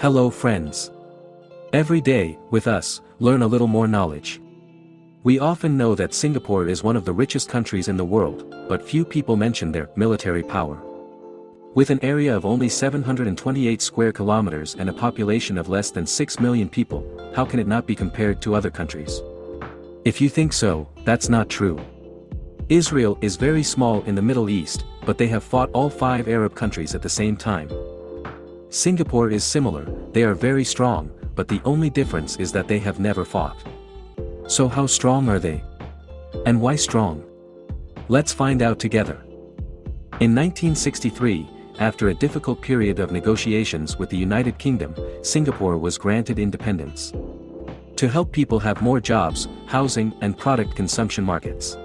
Hello friends. Every day, with us, learn a little more knowledge. We often know that Singapore is one of the richest countries in the world, but few people mention their military power. With an area of only 728 square kilometers and a population of less than 6 million people, how can it not be compared to other countries? If you think so, that's not true. Israel is very small in the Middle East, but they have fought all five Arab countries at the same time. Singapore is similar, they are very strong, but the only difference is that they have never fought. So how strong are they? And why strong? Let's find out together. In 1963, after a difficult period of negotiations with the United Kingdom, Singapore was granted independence. To help people have more jobs, housing and product consumption markets.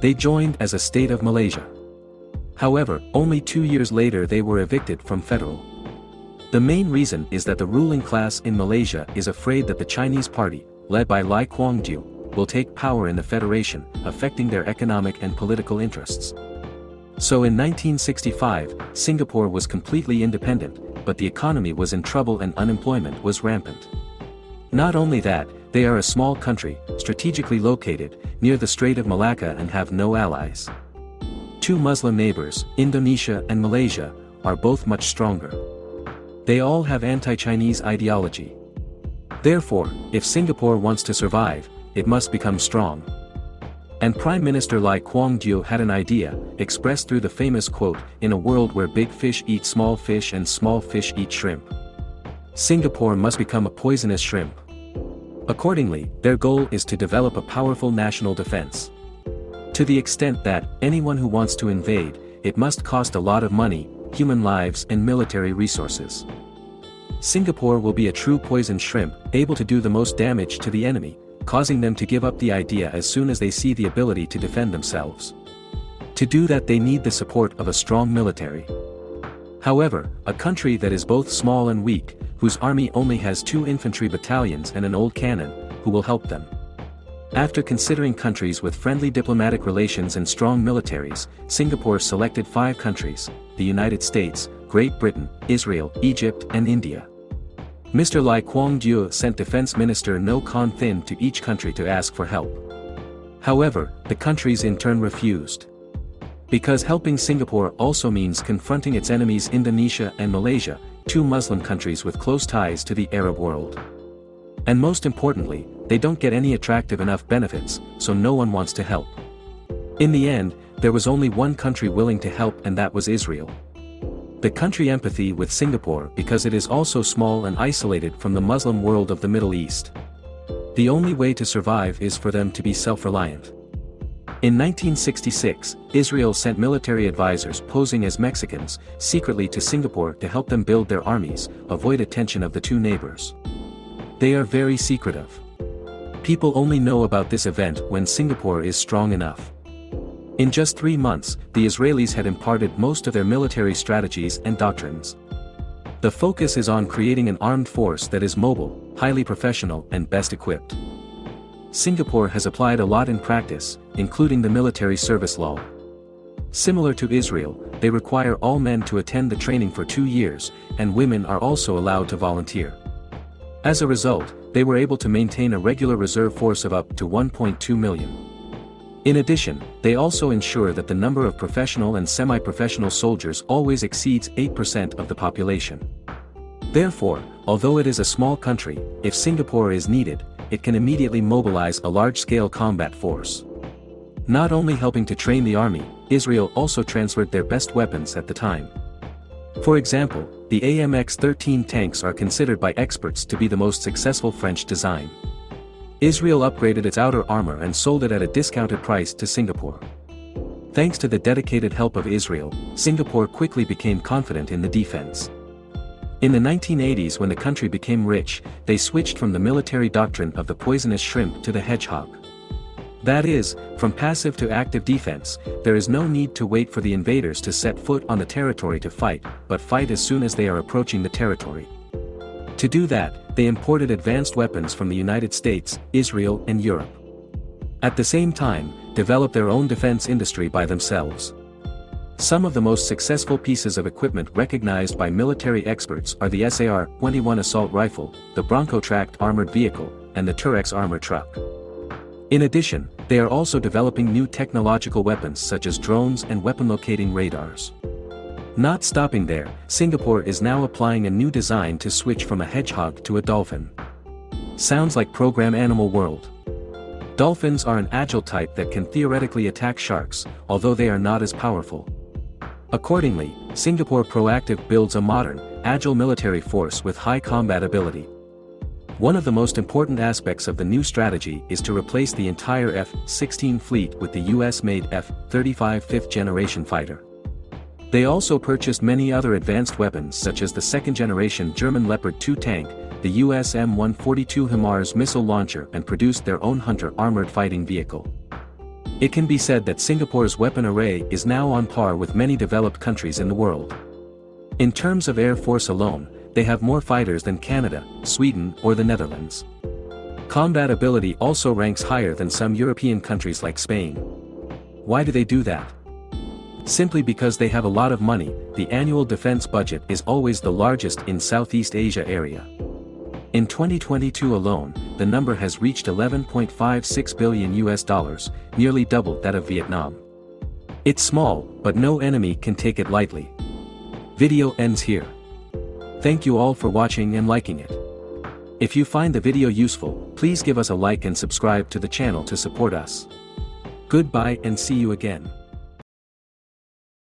They joined as a state of Malaysia. However, only two years later they were evicted from federal the main reason is that the ruling class in Malaysia is afraid that the Chinese party, led by Lee Kuan Yew, will take power in the federation, affecting their economic and political interests. So in 1965, Singapore was completely independent, but the economy was in trouble and unemployment was rampant. Not only that, they are a small country, strategically located, near the Strait of Malacca and have no allies. Two Muslim neighbors, Indonesia and Malaysia, are both much stronger. They all have anti-Chinese ideology. Therefore, if Singapore wants to survive, it must become strong. And Prime Minister Lee Kuan Yew had an idea, expressed through the famous quote, in a world where big fish eat small fish and small fish eat shrimp. Singapore must become a poisonous shrimp. Accordingly, their goal is to develop a powerful national defense. To the extent that, anyone who wants to invade, it must cost a lot of money, human lives and military resources. Singapore will be a true poison shrimp, able to do the most damage to the enemy, causing them to give up the idea as soon as they see the ability to defend themselves. To do that they need the support of a strong military. However, a country that is both small and weak, whose army only has two infantry battalions and an old cannon, who will help them. After considering countries with friendly diplomatic relations and strong militaries, Singapore selected five countries, the United States, Great Britain, Israel, Egypt and India. Mr. Lee Kuan Yew sent Defense Minister Ngoc Kon Thin to each country to ask for help. However, the countries in turn refused. Because helping Singapore also means confronting its enemies Indonesia and Malaysia, two Muslim countries with close ties to the Arab world. And most importantly, they don't get any attractive enough benefits, so no one wants to help. In the end, there was only one country willing to help and that was Israel. The country empathy with Singapore because it is also small and isolated from the Muslim world of the Middle East. The only way to survive is for them to be self-reliant. In 1966, Israel sent military advisors posing as Mexicans, secretly to Singapore to help them build their armies, avoid attention of the two neighbors. They are very secretive. People only know about this event when Singapore is strong enough. In just three months, the Israelis had imparted most of their military strategies and doctrines. The focus is on creating an armed force that is mobile, highly professional and best equipped. Singapore has applied a lot in practice, including the military service law. Similar to Israel, they require all men to attend the training for two years, and women are also allowed to volunteer. As a result, they were able to maintain a regular reserve force of up to 1.2 million. In addition, they also ensure that the number of professional and semi-professional soldiers always exceeds 8% of the population. Therefore, although it is a small country, if Singapore is needed, it can immediately mobilize a large-scale combat force. Not only helping to train the army, Israel also transferred their best weapons at the time. For example, the AMX-13 tanks are considered by experts to be the most successful French design. Israel upgraded its outer armor and sold it at a discounted price to Singapore. Thanks to the dedicated help of Israel, Singapore quickly became confident in the defense. In the 1980s when the country became rich, they switched from the military doctrine of the poisonous shrimp to the hedgehog. That is, from passive to active defense, there is no need to wait for the invaders to set foot on the territory to fight, but fight as soon as they are approaching the territory. To do that, they imported advanced weapons from the United States, Israel and Europe. At the same time, develop their own defense industry by themselves. Some of the most successful pieces of equipment recognized by military experts are the SAR-21 assault rifle, the Bronco tracked armored vehicle, and the Terrex armor truck. In addition, they are also developing new technological weapons such as drones and weapon locating radars. Not stopping there, Singapore is now applying a new design to switch from a hedgehog to a dolphin. Sounds like Program Animal World. Dolphins are an agile type that can theoretically attack sharks, although they are not as powerful. Accordingly, Singapore Proactive builds a modern, agile military force with high combat ability. One of the most important aspects of the new strategy is to replace the entire F-16 fleet with the US-made F-35 fifth-generation fighter. They also purchased many other advanced weapons such as the second-generation German Leopard 2 tank, the US M142 HIMARS missile launcher and produced their own Hunter armored fighting vehicle. It can be said that Singapore's weapon array is now on par with many developed countries in the world. In terms of Air Force alone, they have more fighters than Canada, Sweden or the Netherlands. Combat ability also ranks higher than some European countries like Spain. Why do they do that? Simply because they have a lot of money, the annual defense budget is always the largest in Southeast Asia area. In 2022 alone, the number has reached 11.56 billion US dollars, nearly double that of Vietnam. It's small, but no enemy can take it lightly. Video ends here. Thank you all for watching and liking it. If you find the video useful, please give us a like and subscribe to the channel to support us. Goodbye and see you again.